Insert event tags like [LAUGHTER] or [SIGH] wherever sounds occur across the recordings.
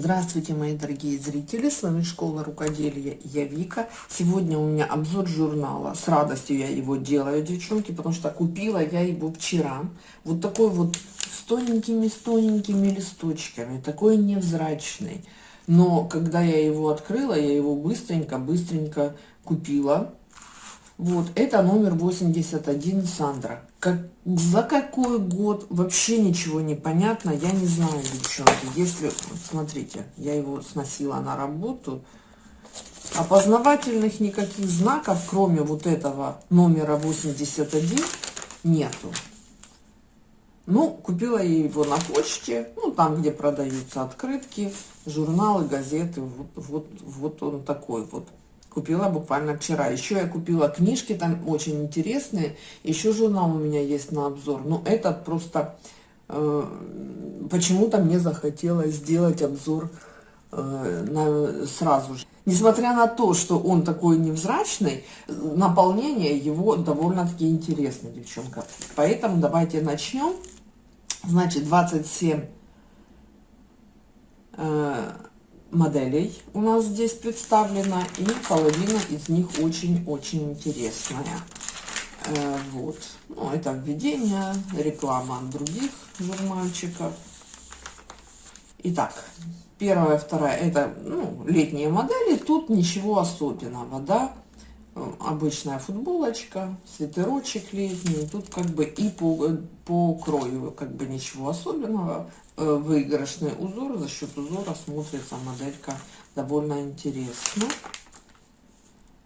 Здравствуйте, мои дорогие зрители, с вами Школа Рукоделия, я Вика. Сегодня у меня обзор журнала, с радостью я его делаю, девчонки, потому что купила я его вчера. Вот такой вот с тоненькими, с тоненькими листочками, такой невзрачный. Но когда я его открыла, я его быстренько-быстренько купила. Вот, это номер 81 Сандра. Как, за какой год, вообще ничего не понятно, я не знаю, девчонки. Если, смотрите, я его сносила на работу, опознавательных никаких знаков, кроме вот этого номера 81, нету. Ну, купила я его на почте, ну, там, где продаются открытки, журналы, газеты, вот, вот, вот он такой вот купила буквально вчера. Еще я купила книжки, там очень интересные. Еще журнал у меня есть на обзор. Но этот просто э, почему-то мне захотелось сделать обзор э, на, сразу же. Несмотря на то, что он такой невзрачный, наполнение его довольно-таки интересно, девчонка. Поэтому давайте начнем. Значит, 27 э, моделей у нас здесь представлена, и половина из них очень-очень интересная. Э, вот. Ну, это введение, реклама других журнальчиков. Итак, первая, вторая, это ну, летние модели, тут ничего особенного, да. Обычная футболочка, свитерочек летний, тут как бы и по, по крою как бы ничего особенного. Э, выигрышный узор. За счет узора смотрится моделька довольно интересно.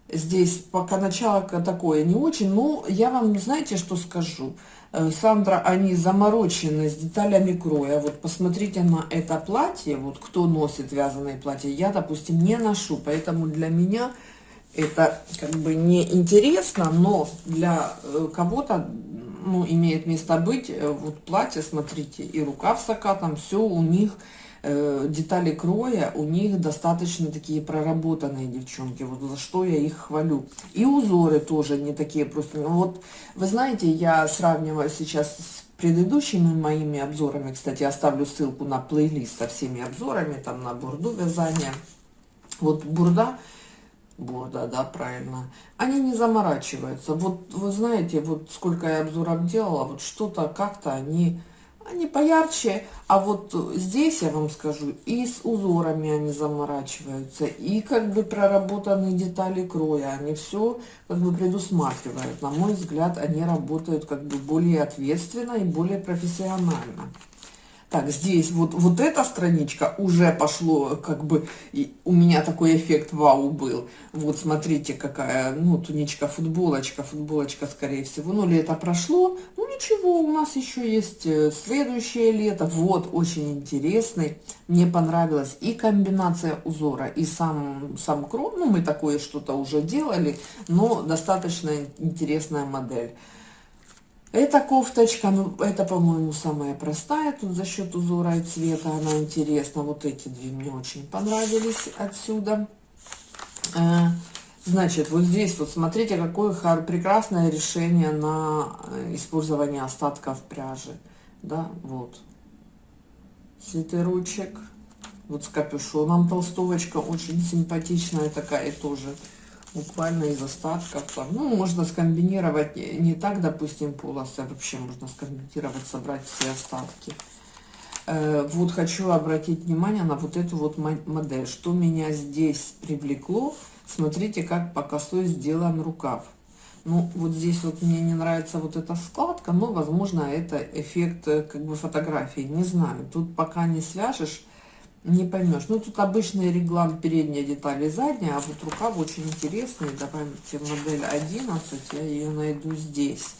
Здесь пока начало такое не очень, но я вам, знаете, что скажу? Э, Сандра, они заморочены с деталями кроя. Вот посмотрите на это платье, вот кто носит вязаные платья. Я, допустим, не ношу, поэтому для меня это как бы не интересно, но для э, кого-то ну, имеет место быть. Э, вот платье, смотрите, и рукав с закатом, все у них, э, детали кроя, у них достаточно такие проработанные девчонки, вот за что я их хвалю. И узоры тоже не такие просто. Ну, вот, вы знаете, я сравниваю сейчас с предыдущими моими обзорами, кстати, оставлю ссылку на плейлист со всеми обзорами, там на бурду вязания. Вот бурда Бурда, да, правильно. Они не заморачиваются. Вот вы знаете, вот сколько я обзоров делала, вот что-то как-то они, они поярче. А вот здесь я вам скажу, и с узорами они заморачиваются, и как бы проработанные детали кроя, они все как бы предусматривают. На мой взгляд, они работают как бы более ответственно и более профессионально. Так, здесь вот, вот эта страничка уже пошло, как бы, и у меня такой эффект вау был. Вот, смотрите, какая, ну, туничка, футболочка, футболочка, скорее всего. Ну, лето прошло, ну, ничего, у нас еще есть э, следующее лето. Вот, очень интересный. Мне понравилась и комбинация узора, и сам, сам кром. Ну, мы такое что-то уже делали, но достаточно интересная модель. Эта кофточка, ну, это, по-моему, самая простая. Тут за счет узора и цвета она интересна. Вот эти две мне очень понравились отсюда. Э, значит, вот здесь вот смотрите, какое прекрасное решение на э, использование остатков пряжи. Да, вот. Свитерочек. Вот с капюшоном толстовочка. Очень симпатичная такая тоже буквально из остатков. Там. Ну, можно скомбинировать не так, допустим, полосы, а вообще можно скомбинировать, собрать все остатки. Э, вот хочу обратить внимание на вот эту вот модель. Что меня здесь привлекло, смотрите, как по косой сделан рукав. Ну, вот здесь вот мне не нравится вот эта складка, но, возможно, это эффект э, как бы фотографии, не знаю. Тут пока не свяжешь, не поймешь. Ну, тут обычный реглан передняя деталь и задняя, а вот рукав очень интересный. Давайте модель 11, я ее найду здесь.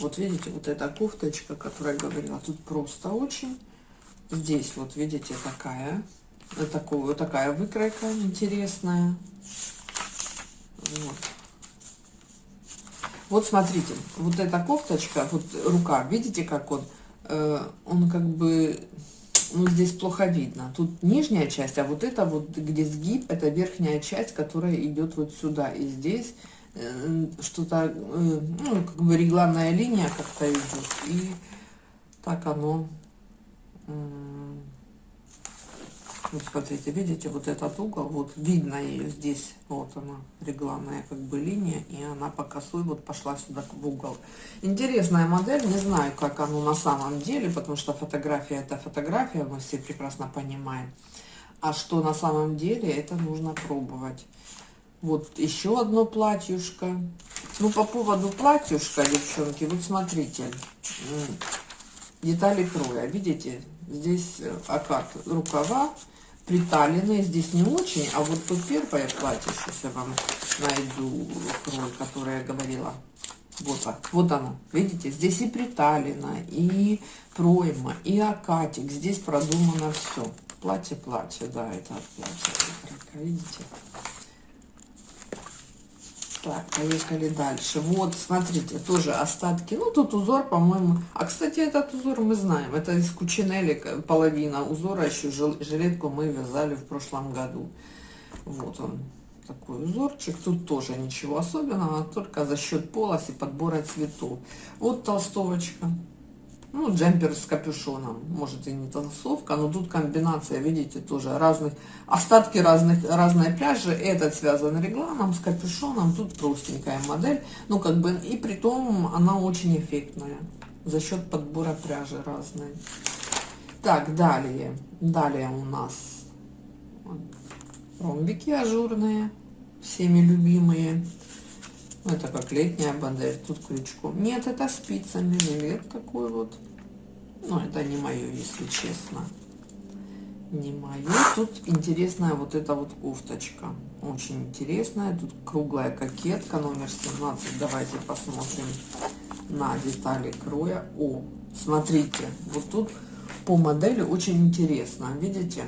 Вот видите, вот эта кофточка, которая говорила, тут просто очень. Здесь вот видите такая, такую, такая выкройка интересная. Вот. Вот смотрите, вот эта кофточка, вот рука, видите, как он, э, он как бы, ну, здесь плохо видно. Тут нижняя часть, а вот это вот, где сгиб, это верхняя часть, которая идет вот сюда. И здесь э, что-то, э, ну, как бы регланная линия как-то идет. И так оно вот смотрите, видите, вот этот угол, вот видно ее здесь, вот она, регланная как бы линия, и она по косой вот пошла сюда в угол. Интересная модель, не знаю, как оно на самом деле, потому что фотография это фотография, мы все прекрасно понимаем. А что на самом деле, это нужно пробовать. Вот еще одно платьюшко. Ну, по поводу платьюшка, девчонки, вот смотрите, детали кроя, видите, здесь э, окат рукава, приталенные, здесь не очень, а вот тут первое платье, сейчас я вам найду крой, который я говорила. Вот так, вот она, видите, здесь и приталено, и пройма, и акатик, здесь продумано все. Платье-платье, да, это от платья, видите. Так, поехали дальше. Вот, смотрите, тоже остатки. Ну, тут узор, по-моему... А, кстати, этот узор мы знаем. Это из Кучинели половина узора. Еще жилетку мы вязали в прошлом году. Вот он, такой узорчик. Тут тоже ничего особенного, только за счет полосы подбора цветов. Вот толстовочка ну, джемпер с капюшоном, может и не толстовка, но тут комбинация, видите, тоже разных, остатки разных, разные пряжи, этот связан регланом с капюшоном, тут простенькая модель, ну, как бы, и при том она очень эффектная, за счет подбора пряжи разной. Так, далее, далее у нас ромбики ажурные, всеми любимые, это как летняя модель, тут крючком. Нет, это спицами жилет такой вот. Ну, это не мое, если честно. Не мое. Тут интересная вот эта вот кофточка. Очень интересная. Тут круглая кокетка, номер 17. Давайте посмотрим на детали кроя. О, смотрите, вот тут по модели очень интересно. Видите?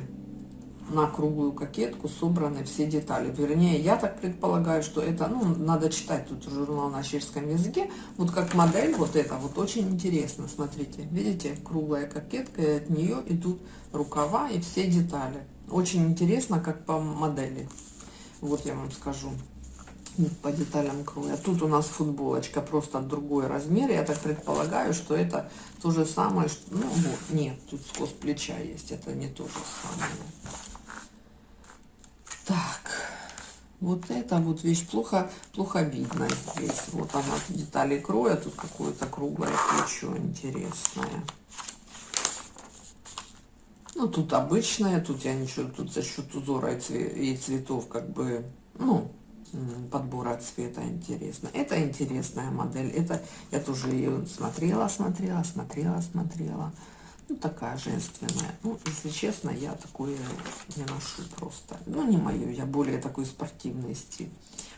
На круглую кокетку собраны все детали. Вернее, я так предполагаю, что это, ну, надо читать тут журнал на чешском языке. Вот как модель, вот это вот очень интересно. Смотрите, видите, круглая кокетка, и от нее идут рукава и все детали. Очень интересно, как по модели. Вот я вам скажу по деталям кроя. Тут у нас футболочка просто другой размер. Я так предполагаю, что это то же самое. Что, ну, вот, нет, тут скос плеча есть. Это не то же самое. Так, вот это вот вещь плохо, плохо видно здесь. Вот она, детали кроя, тут какое-то круглое плечо интересное. Ну, тут обычное, тут я ничего, тут за счет узора и цветов как бы, ну, подбора цвета интересно. Это интересная модель. Это я тоже ее смотрела, смотрела, смотрела, смотрела. Ну, такая женственная. Ну, если честно, я такое не ношу просто. Ну, не мое, я более такой спортивный стиль.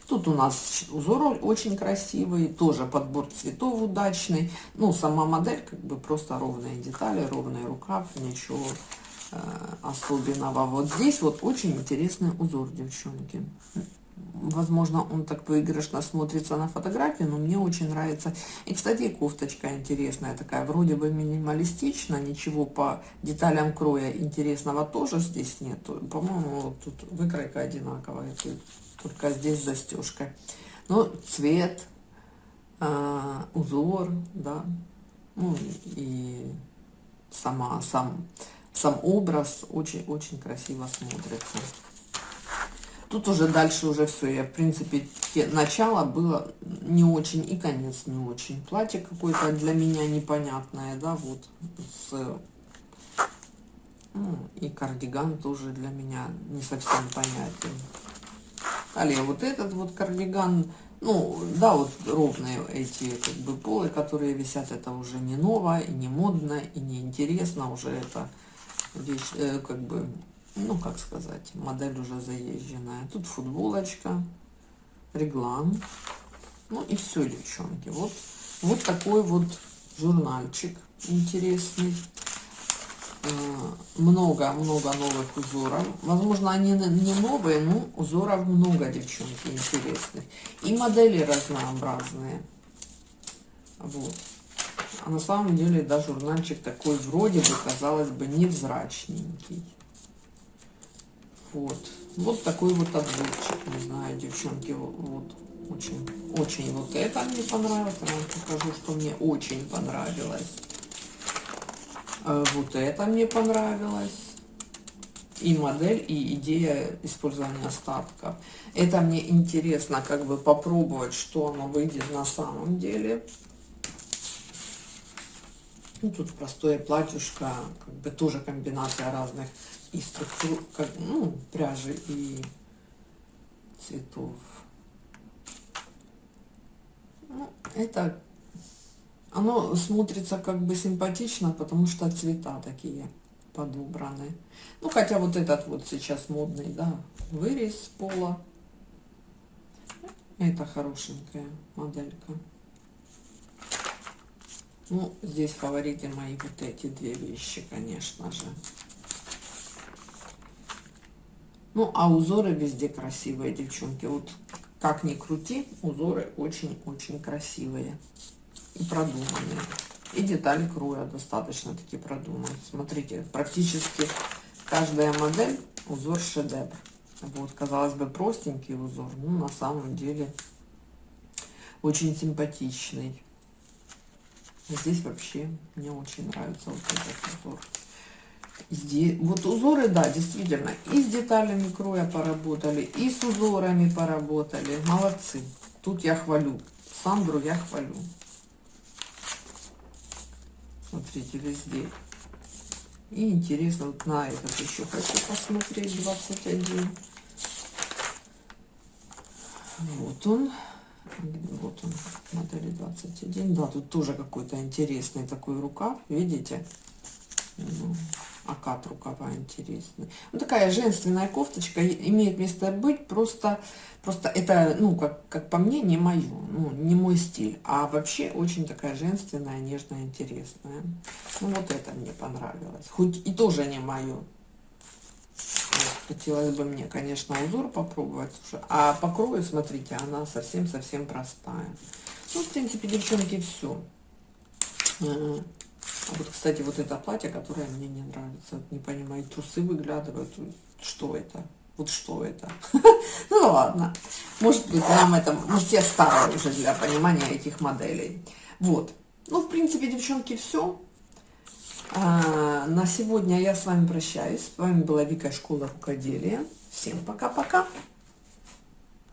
Тут у нас узор очень красивый, тоже подбор цветов удачный. Ну, сама модель как бы просто ровные детали, ровный рукав, ничего э, особенного. Вот здесь вот очень интересный узор, девчонки возможно, он так выигрышно смотрится на фотографии, но мне очень нравится. И, кстати, кофточка интересная такая, вроде бы минималистично, ничего по деталям кроя интересного тоже здесь нет. По-моему, тут выкройка одинаковая, только здесь застежка. Но цвет, э, узор, да, ну и сама, сам, сам образ очень-очень красиво смотрится. Тут уже дальше уже все. Я, в принципе, начало было не очень и конец не очень. Платье какое-то для меня непонятное, да, вот. С, ну, и кардиган тоже для меня не совсем понятен. Далее вот этот вот кардиган, ну, да, вот ровные эти как бы полы, которые висят, это уже не ново, и не модно, и не интересно, уже это вещь, э, как бы ну, как сказать, модель уже заезженная. Тут футболочка, реглан. Ну и все, девчонки. Вот, вот такой вот журнальчик интересный. Много-много новых узоров. Возможно, они не новые, но узоров много, девчонки, интересных. И модели разнообразные. Вот. А на самом деле, да, журнальчик такой вроде бы, казалось бы, невзрачненький. Вот. Вот такой вот обзорчик. Не знаю, девчонки, вот. Очень, очень вот это мне понравилось. Я вам покажу, что мне очень понравилось. Э, вот это мне понравилось. И модель, и идея использования остатков. Это мне интересно как бы попробовать, что оно выйдет на самом деле. Ну, тут простое платьюшко, как бы тоже комбинация разных и структур, как, ну, пряжи и цветов. Ну, это, оно смотрится как бы симпатично, потому что цвета такие подобраны. Ну, хотя вот этот вот сейчас модный, да, вырез пола. Это хорошенькая моделька. Ну, здесь фавориты мои вот эти две вещи, конечно же. Ну, а узоры везде красивые, девчонки. Вот как ни крути, узоры очень-очень красивые и продуманные. И детали кроя достаточно таки продуманы. Смотрите, практически каждая модель узор шедевр. Вот, казалось бы, простенький узор, но на самом деле очень симпатичный. Здесь вообще мне очень нравится вот этот узор. Здесь, вот узоры, да, действительно, и с деталями кроя поработали, и с узорами поработали. Молодцы. Тут я хвалю. Сандру я хвалю. Смотрите, везде. И интересно, вот на этот еще хочу посмотреть, 21. Вот он. Вот он, модели 21. Да, тут тоже какой-то интересный такой рукав, видите? Ну, окат рукава интересный. Ну, такая женственная кофточка имеет место быть, просто, просто это, ну, как, как по мне, не мое, ну, не мой стиль, а вообще очень такая женственная, нежная, интересная. Ну, вот это мне понравилось, хоть и тоже не мое. Хотелось бы мне, конечно, узор попробовать, а по крою, смотрите, она совсем-совсем простая. Ну, в принципе, девчонки, все. Вот, кстати, вот это платье, которое мне не нравится. Не понимаю, трусы выглядывают. Что это? Вот что это? [LAUGHS] Ну ладно. Может быть, нам это... Может, я старая уже для понимания этих моделей. Вот. Ну, в принципе, девчонки, все. А, на сегодня я с вами прощаюсь. С вами была Вика Школа Рукоделия. Всем пока-пока.